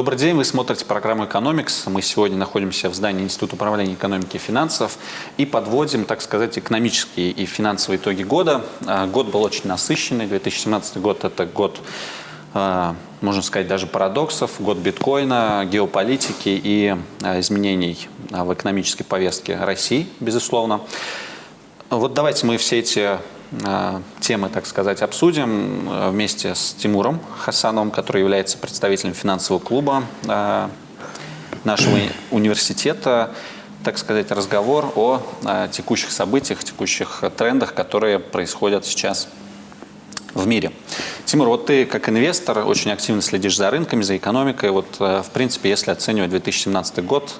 Добрый день, вы смотрите программу «Экономикс». Мы сегодня находимся в здании Института управления экономики и финансов и подводим, так сказать, экономические и финансовые итоги года. А, год был очень насыщенный. 2017 год – это год, а, можно сказать, даже парадоксов, год биткоина, геополитики и а, изменений в экономической повестке России, безусловно. Вот давайте мы все эти темы, так сказать, обсудим э, вместе с Тимуром Хасановым, который является представителем финансового клуба э, нашего университета. Так сказать, разговор о текущих событиях, текущих трендах, которые происходят сейчас в мире. Тимур, вот ты как инвестор очень активно следишь за рынками, за экономикой. Вот, в принципе, если оценивать 2017 год,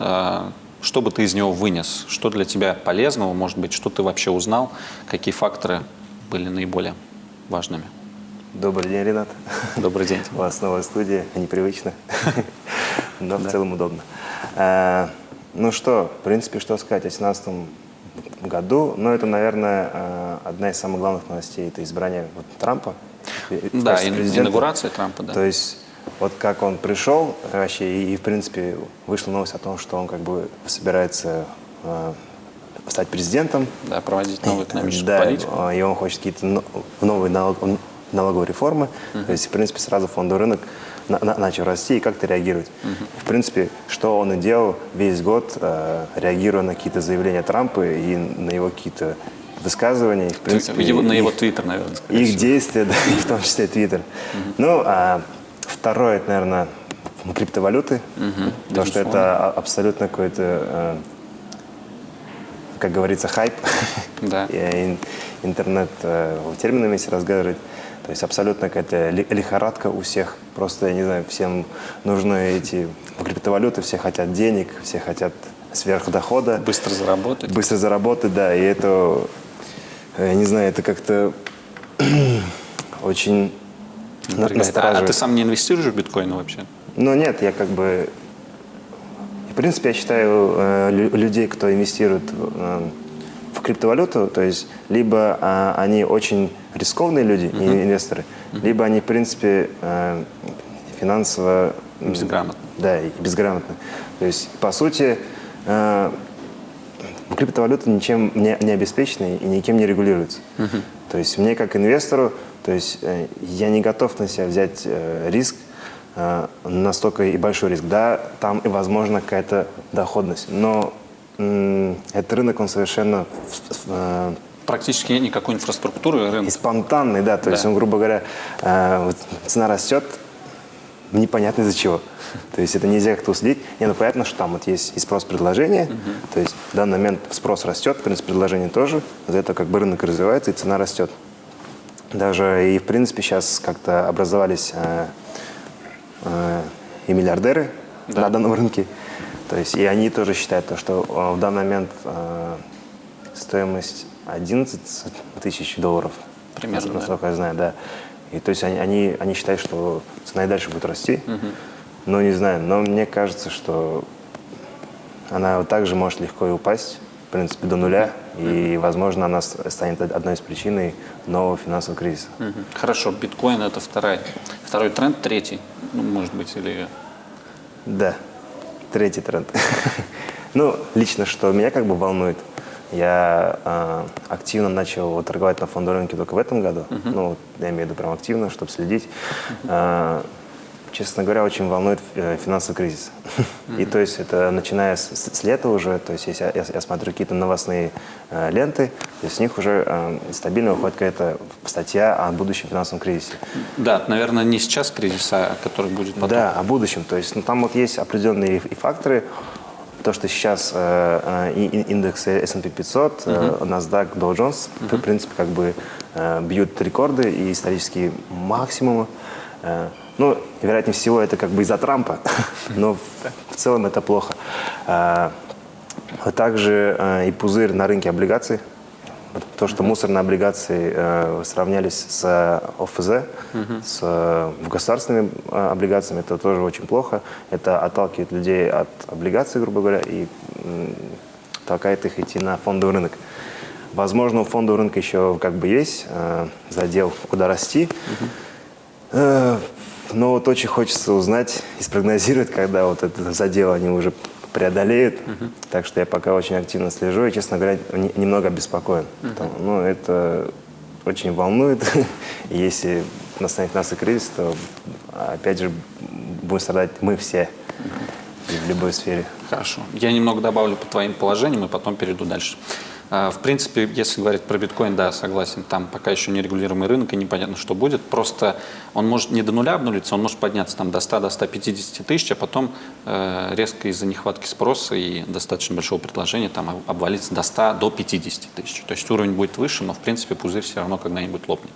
что бы ты из него вынес? Что для тебя полезного, может быть, что ты вообще узнал? Какие факторы были наиболее важными? Добрый день, Ренат. Добрый день. У вас новая студия, непривычно, но в целом удобно. Э, ну что, в принципе, что сказать о 2017 году? Ну, это, наверное, э, одна из самых главных новостей, это избрание Трампа. Да, инаугурация Трампа, да. То есть, вот как он пришел вообще, и, в принципе, вышла новость о том, что он как бы собирается э, стать президентом. Да, проводить новую экономическую да, политику. и он хочет какие-то новые налог, налоговые реформы. Uh -huh. То есть, в принципе, сразу фондовый рынок на, на, начал расти и как-то реагировать. Uh -huh. В принципе, что он и делал весь год, э, реагируя на какие-то заявления Трампа и на его какие-то высказывания. В принципе, его, на его твиттер, наверное. Их всего. действия, да, в том числе твиттер. Uh -huh. Ну, а второе, это, наверное, криптовалюты. Uh -huh. То, что это абсолютно какой-то э, как говорится, хайп. Да. И интернет э, терминами если разговаривать. То есть абсолютно какая-то лихорадка у всех. Просто, я не знаю, всем нужны эти криптовалюты, все хотят денег, все хотят сверхдохода. Быстро заработать. Быстро заработать, да. И это, э, я не знаю, это как-то очень. А, а ты сам не инвестируешь в биткоин вообще? Ну нет, я как бы принципе, я считаю э, людей, кто инвестирует э, в криптовалюту, то есть либо э, они очень рискованные люди, uh -huh. инвесторы, uh -huh. либо они, в принципе, э, финансово... Безграмотны. Да, и безграмотны. То есть, по сути, э, криптовалюта ничем не, не обеспечена и никем не регулируется. Uh -huh. То есть мне как инвестору, то есть э, я не готов на себя взять э, риск, настолько и большой риск. Да, там и возможно какая-то доходность, но этот рынок, он совершенно... Э, Практически нет никакой инфраструктуры рынка. И спонтанный, да, то да. есть он, грубо говоря, э, цена растет, непонятно из-за чего. То есть это нельзя как-то уследить. Не, ну понятно, что там вот есть и спрос-предложение, угу. то есть в данный момент спрос растет, в принципе, предложение тоже, за это как бы рынок развивается и цена растет. Даже и в принципе сейчас как-то образовались Э, и миллиардеры да. на данном рынке. То есть и они тоже считают, то, что э, в данный момент э, стоимость 11 тысяч долларов. Примерно, Насколько да. я знаю, да. И то есть они, они, они считают, что цена и дальше будет расти. Угу. Но не знаю, но мне кажется, что она также может легко и упасть, в принципе, до нуля. И, возможно, она станет одной из причин нового финансового кризиса. Хорошо, биткоин – это второй, второй тренд, третий – ну, может быть, или... Да, третий тренд. ну, лично, что меня как бы волнует, я э, активно начал торговать на фондовом рынке только в этом году. Uh -huh. Ну, я имею в виду прям активно, чтобы следить. Uh -huh. э, честно говоря, очень волнует э, финансовый кризис. Mm -hmm. И то есть это начиная с, с лета уже, то есть если я, я смотрю какие-то новостные э, ленты, то есть с них уже э, стабильно выходит какая-то статья о будущем финансовом кризисе. Да, наверное, не сейчас кризис, а который будет потом. Да, о будущем. То есть ну, там вот есть определенные и факторы, то, что сейчас э, э, индекс S&P 500, э, uh -huh. NASDAQ, Dow Jones, uh -huh. в принципе, как бы э, бьют рекорды и исторические максимумы. Э, ну, вероятнее всего, это как бы из-за Трампа, но в целом это плохо. А, также а, и пузырь на рынке облигаций. То, что мусорные облигации э, сравнялись с ОФЗ, с государственными э, облигациями, это тоже очень плохо. Это отталкивает людей от облигаций, грубо говоря, и толкает их идти на фондовый рынок. Возможно, у фондового рынка еще как бы есть э, задел, куда расти. Uh -huh. Ну вот очень хочется узнать и спрогнозировать, когда вот это задел они уже преодолеют. Так что я пока очень активно слежу и, честно говоря, не- немного обеспокоен. Потому- ну, это очень волнует. И если настанет финансовый кризис, то, опять же, будем страдать мы все и в любой сфере. Хорошо. Я немного добавлю по твоим положениям и потом перейду дальше. А, В принципе, если говорить про биткоин, да, согласен, там пока еще не регулируемый рынок и непонятно, что будет. Просто он может не до нуля обнулиться, он может подняться там до 100, до 150 тысяч, а потом э, резко из-за нехватки спроса и достаточно большого предложения там об- обвалиться до 100, до 50 тысяч. То есть уровень будет выше, но в принципе пузырь все равно когда-нибудь лопнет.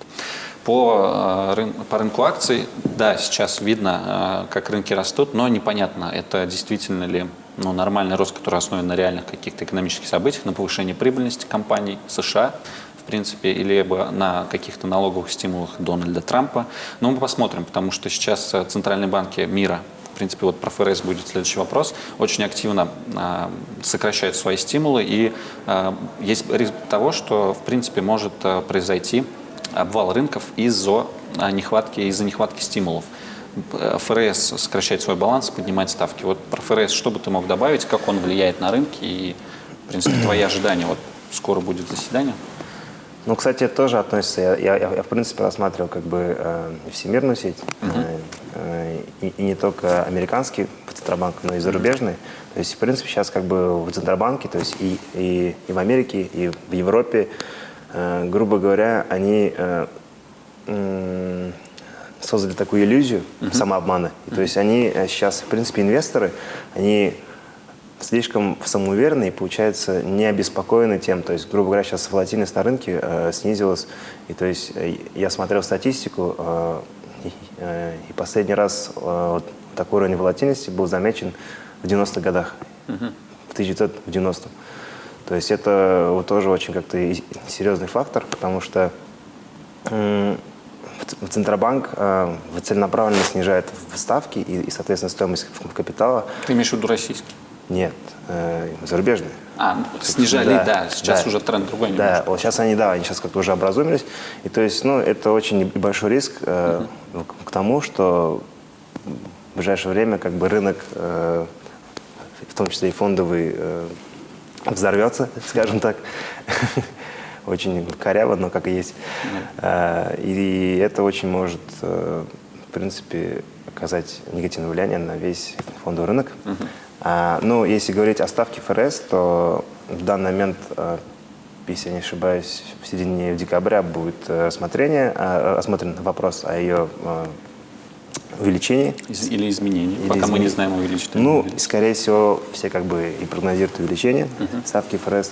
По, э, по рынку акций, да, сейчас видно, э, как рынки растут, но непонятно, это действительно ли ну, нормальный рост, который основан на реальных каких-то экономических событиях, на повышении прибыльности компаний США, в принципе, или либо на каких-то налоговых стимулах Дональда Трампа. Но мы посмотрим, потому что сейчас э, центральные банки мира в принципе, вот про ФРС будет следующий вопрос, очень активно а, сокращают свои стимулы, и а, есть риск того, что, в принципе, может а, произойти обвал рынков из-за а, нехватки, из-за нехватки стимулов. Э, ФРС сокращает свой баланс, поднимает ставки. Вот про ФРС что бы ты мог добавить, как он влияет на рынки и, в принципе, твои ожидания? Вот скоро будет заседание. Ну, кстати, это тоже относится. Я, я, я, в принципе, рассматривал как бы э, всемирную сеть, э, э, и, и не только американский Центробанк, но и зарубежный. То есть, в принципе, сейчас как бы в Центробанке, то есть и, и, и в Америке, и в Европе, э, грубо говоря, они э, м, создали такую иллюзию самообмана. И, то есть они э, сейчас, в принципе, инвесторы, они слишком самоуверенные и, получается, не обеспокоены тем. То есть, грубо говоря, сейчас волатильность на рынке э, снизилась. И то есть э, я смотрел статистику, э, и, э, и последний раз э, вот такой уровень волатильности был замечен в 90-х годах, в 1990 То есть это вот тоже очень как-то серьезный фактор, потому что Центробанк э, целенаправленно снижает в- ставки и, и, соответственно, стоимость в- капитала. Ты имеешь в виду российский? Нет, э, зарубежные. А, ну, снижали, да, сейчас уже тренд другой Да, немножко. вот сейчас они, да, они сейчас как-то уже образумились. И то есть, ну, это очень небольшой риск э, к, к тому, что в ближайшее время как бы рынок, э, в том числе и фондовый, э, взорвется, скажем так. Очень коряво, но как и есть. Э, И это очень может, э, в принципе, оказать негативное влияние на весь фондовый рынок. А, ну, если говорить о ставке ФРС, то в данный момент, э, если я не ошибаюсь, в середине декабря будет рассмотрение, рассмотрен вопрос о ее увеличении. Из- или изменений, Или пока мы не изменений. знаем, увеличит Ну, увеличит. скорее всего, все как бы и прогнозируют увеличение ставки ФРС.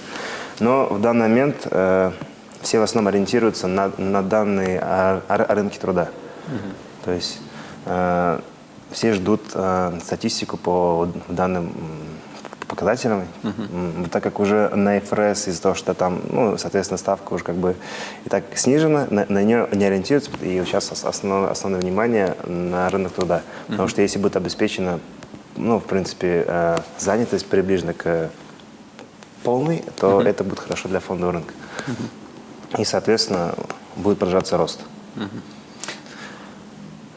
Но в данный момент э, все в основном ориентируются на, на данные о, о- о рынке труда. То есть э, все ждут э, статистику по данным м, показателям, М, так как уже на ФРС из-за того, что там, ну, соответственно, ставка уже как бы и так снижена, на, на нее не ориентируются, и сейчас ос- основное, основное внимание на рынок труда. Потому что если будет обеспечена, ну, в принципе, э, занятость приближена к полной, то это будет хорошо для фондового рынка. И, соответственно, будет продолжаться рост.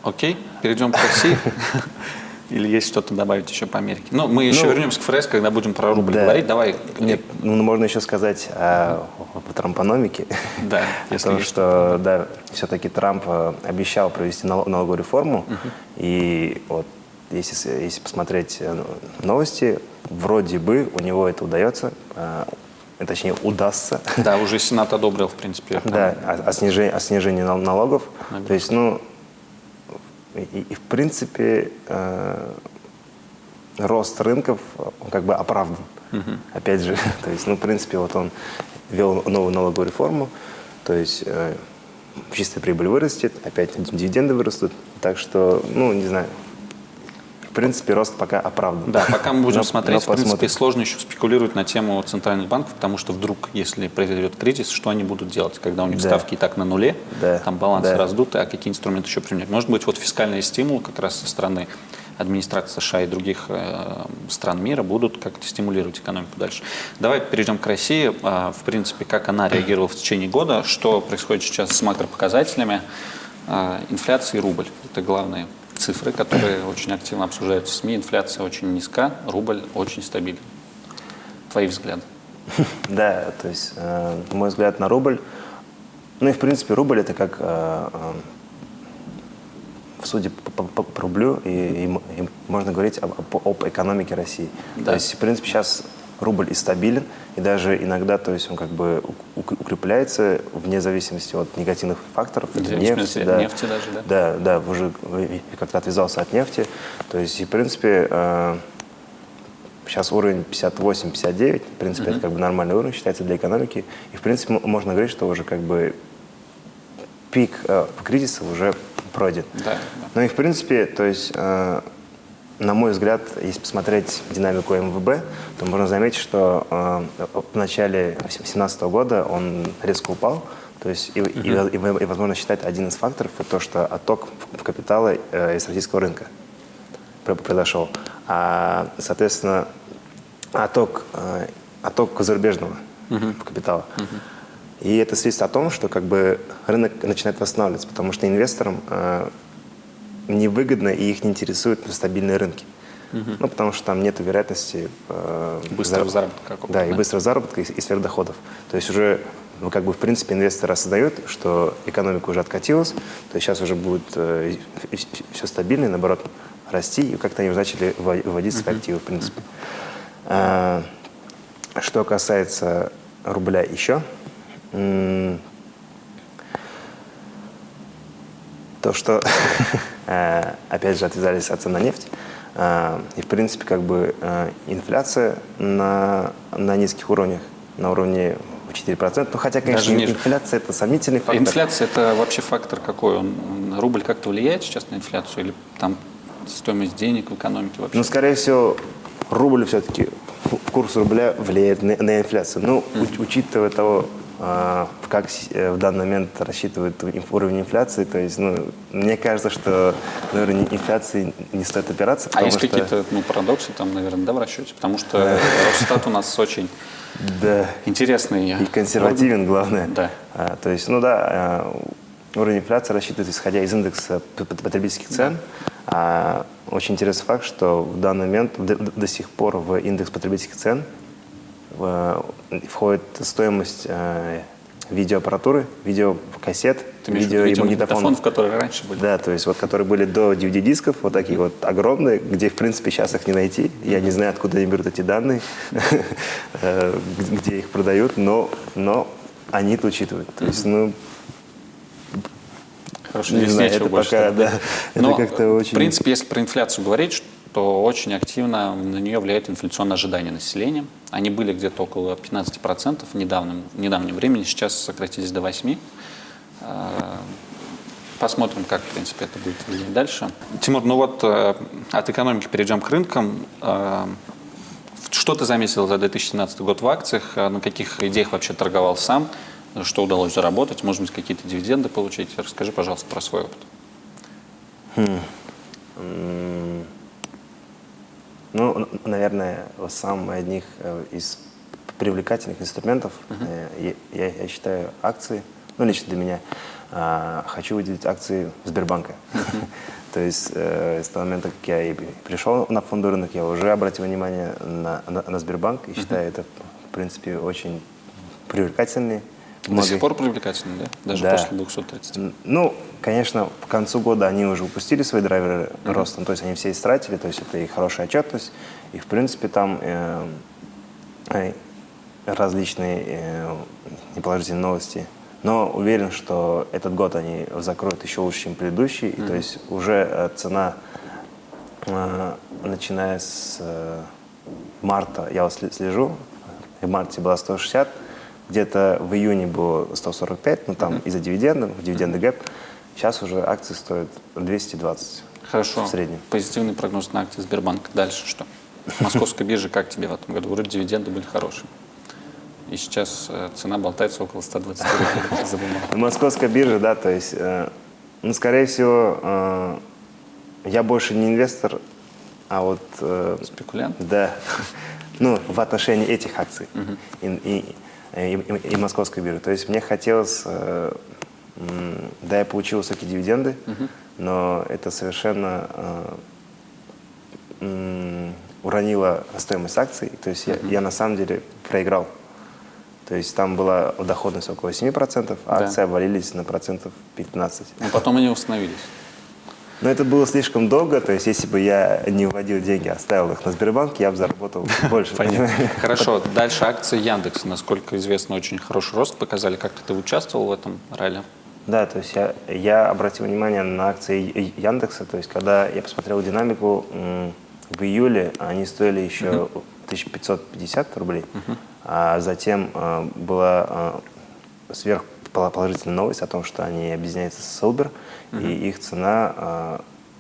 Окей, перейдем к России. Или есть что-то добавить еще по Америке? Ну, мы еще Ну, вернемся к ФРС, когда будем про рубль Да. говорить. Давай. Нет, ну, можно еще сказать о, о трампономике. Да, О если том, есть что да, все-таки Трамп э, обещал провести нал- налоговую реформу. И вот если, если посмотреть э, новости, вроде бы у него это удается, э, точнее удастся. Да, уже Сенат одобрил, в принципе. Да, о, о снижении, о снижении нал- налогов. Налогов. То есть, ну, и, и в принципе э, рост рынков, он как бы оправдан. Опять же, то есть, ну, в принципе, вот он ввел новую налоговую реформу, то есть э, чистая прибыль вырастет, опять дивиденды вырастут. Так что, ну, не знаю, принципе, рост пока оправдан. Да, пока мы будем Но- смотреть, но в принципе, посмотрим. сложно еще спекулировать на тему центральных банков, потому что вдруг, если произойдет кризис, что они будут делать, когда у них Да. ставки и так на нуле, Да, там балансы да. раздуты, а какие инструменты еще применять? Может быть, вот фискальные стимулы как раз со стороны администрации США и других э, стран мира будут как-то стимулировать экономику дальше. Давай перейдем к России. А, в принципе, как она реагировала в течение года, что происходит сейчас с макропоказателями, а, инфляция и рубль. Это главные цифры, которые очень активно обсуждаются в СМИ. Инфляция очень низка, рубль очень стабилен. Твои взгляды? Да, то есть, э, мой взгляд на рубль, ну и в принципе рубль это как э, э, судя по, по, по рублю, и, и, и можно говорить об, об экономике России. Да. То есть, в принципе, сейчас рубль и стабилен, и даже иногда, то есть он как бы укрепляется вне зависимости от негативных факторов, Где, нефти, да, нефти даже, да? Да, да, уже как-то отвязался от нефти. То есть, и, в принципе, э, сейчас уровень 58-59, в принципе, mm-hmm. это как бы нормальный уровень считается для экономики. И, в принципе, можно говорить, что уже как бы пик э, кризиса уже пройден. Да, да. Ну и, в принципе, то есть... Э, на мой взгляд, если посмотреть динамику МВБ, то можно заметить, что э, в начале 2017 года он резко упал. То есть, и, uh-huh. и, и, и, возможно, считать один из факторов это то, что отток в капитала э, из российского рынка произошел. А, соответственно, отток, э, отток зарубежного uh-huh. капитала. Uh-huh. И это свидетельствует о том, что как бы рынок начинает восстанавливаться, потому что инвесторам э, невыгодно и их не интересуют стабильные рынки. Угу. Ну, потому что там нет вероятности... Э, быстрого заработка какого-то. Да, и быстрого заработка, и, и сверхдоходов. То есть уже, ну, как бы, в принципе, инвесторы осознают, что экономика уже откатилась, то есть сейчас уже будет э, все стабильно, и, наоборот, расти, и как-то они уже начали выводить свои угу. активы, в принципе. А, что касается рубля еще, то, что, э, опять же, отвязались от цен на нефть, э, и, в принципе, как бы э, инфляция на, на низких уровнях, на уровне 4%. Ну, хотя, конечно, Даже инфляция – это сомнительный фактор. Инфляция – это вообще фактор какой? Он, рубль как-то влияет сейчас на инфляцию? Или там стоимость денег в экономике вообще? Ну, скорее всего, рубль все-таки, курс рубля влияет на, на инфляцию. Ну, mm. учитывая того, как э, в данный момент рассчитывают уровень инфляции. То есть, ну, мне кажется, что на уровень инфляции не стоит опираться. А есть что... какие-то ну, парадоксы там, наверное, да, в расчете? Потому что Росстат у нас очень да. интересный. И консервативен, главное. Да. А, то есть, ну да, а, уровень инфляции рассчитывается исходя из индекса потребительских цен. А, очень интересный факт, что в данный момент до, до сих пор в индекс потребительских цен входит стоимость э, видеоаппаратуры, видеокассет, Ты видео и магнитофонов, которые раньше были. Да, то есть вот которые были до DVD-дисков, вот такие вот огромные, где в принципе сейчас их не найти. Я не знаю, откуда они берут эти данные, э, где их продают, но, но они это учитывают. То есть, ну, Хорошо, не знаю, это пока, да, это как-то очень... В принципе, если про инфляцию говорить, что очень активно на нее влияет инфляционное ожидание населения. Они были где-то около 15% в недавнем, в недавнем времени, сейчас сократились до 8%. А, посмотрим, как, в принципе, это будет влиять дальше. Тимур, ну вот э, от экономики перейдем к рынкам. Э, что ты заметил за 2017 год в акциях? На каких идеях вообще торговал сам? Что удалось заработать? Может быть, какие-то дивиденды получить? Расскажи, пожалуйста, про свой опыт. Хм. Ну, наверное, самый одних э, из привлекательных инструментов, uh-huh. я, я считаю, акции, ну, лично для меня, а, хочу выделить акции Сбербанка. Uh-huh. То есть э, с того момента, как я пришел на фондовый рынок, я уже обратил внимание на, на, на Сбербанк и считаю uh-huh. это, в принципе, очень привлекательный до сих пор привлекательны, да? Даже да. после 230? Ну, конечно, к концу года они уже упустили свои драйверы mm-hmm. роста, то есть они все истратили, то есть это и хорошая отчетность, и в принципе там э, э, различные э, неположительные новости. Но уверен, что этот год они закроют еще лучше, чем предыдущий, mm-hmm. и, то есть уже э, цена, э, начиная с э, марта, я вот слежу, в марте была 160, где-то в июне было 145, ну там mm-hmm. из-за дивидендов, дивиденды гэп. Сейчас уже акции стоят 220 Хорошо. в среднем. Позитивный прогноз на акции Сбербанка. Дальше что? Московская биржа как тебе в этом году? Вроде дивиденды были хорошие. И сейчас э, цена болтается около 120 рублей за бумагу. Московская биржа, да, то есть, э, ну, скорее всего, э, я больше не инвестор, а вот... Э, Спекулянт? Да. Ну, в отношении этих акций. Угу. И, и, и, и московской биржи. То есть мне хотелось э, Да, я получил высокие дивиденды, но это совершенно э, уронило стоимость акций. То есть я, я на самом деле проиграл. То есть там была доходность около 7%, а Да. акции обвалились на процентов 15%. Но потом они установились. Но это было слишком долго, то есть если бы я не вводил деньги, а оставил их на Сбербанке, я бы заработал больше. Понятно. Хорошо. Дальше акции Яндекса, насколько известно, очень хороший рост показали. Как ты участвовал в этом ралли? Да, то есть я, я обратил внимание на акции Яндекса, то есть когда я посмотрел динамику, в июле они стоили еще 1550 рублей, а затем э, была э, сверхположительная новость о том, что они объединяются с Silver, и их цена, э,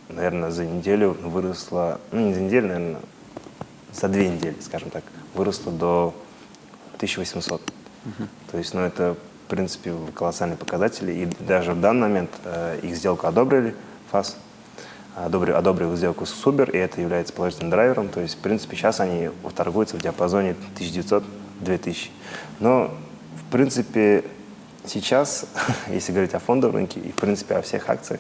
наверное, за неделю выросла, ну не за неделю, наверное, за две недели, скажем так, выросла до 1800. То есть, ну, это, в принципе, колоссальные показатели. И даже в данный момент э, их сделку одобрили, ФАС, одобрил, одобрил сделку с Субер, и это является положительным драйвером. То есть, в принципе, сейчас они торгуются в диапазоне 1900-2000. Но, в принципе, сейчас, если говорить о фондовом рынке и, в принципе, о всех акциях,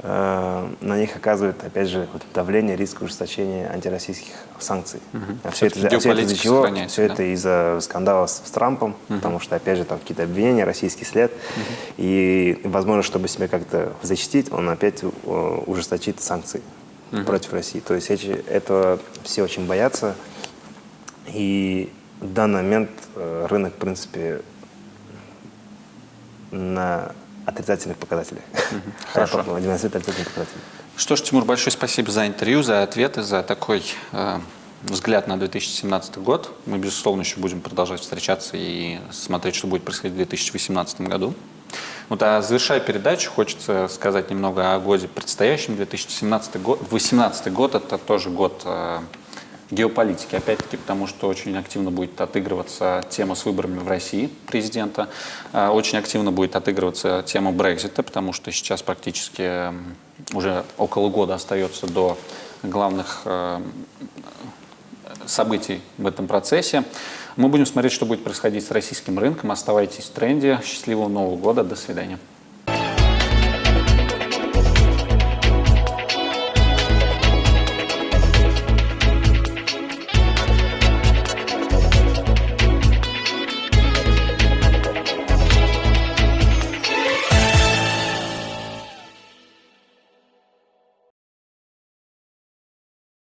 э, на них оказывает, опять же, вот давление, риск ужесточения антироссийских санкций. А все это, а все это из-за чего? Все да? это из-за скандала с, с Трампом, потому что, опять же, там какие-то обвинения, российский след. И, возможно, чтобы себя как-то защитить, он опять э, ужесточит санкции против России. То есть эти, этого все очень боятся. И в данный момент э, рынок, в принципе, на отрицательных показателях. Хорошо. Что ж, Тимур, большое спасибо за интервью, за ответы, за такой э, взгляд на 2017 год. Мы, безусловно, еще будем продолжать встречаться и смотреть, что будет происходить в 2018 году. Вот, а завершая передачу, хочется сказать немного о годе предстоящем. 2017 год, 2018 год – это тоже год э, геополитики, опять-таки, потому что очень активно будет отыгрываться тема с выборами в России президента, Э, очень активно будет отыгрываться тема Брекзита, потому что сейчас практически уже около года остается до главных э, событий в этом процессе. Мы будем смотреть, что будет происходить с российским рынком. Оставайтесь в тренде. Счастливого Нового года. До свидания.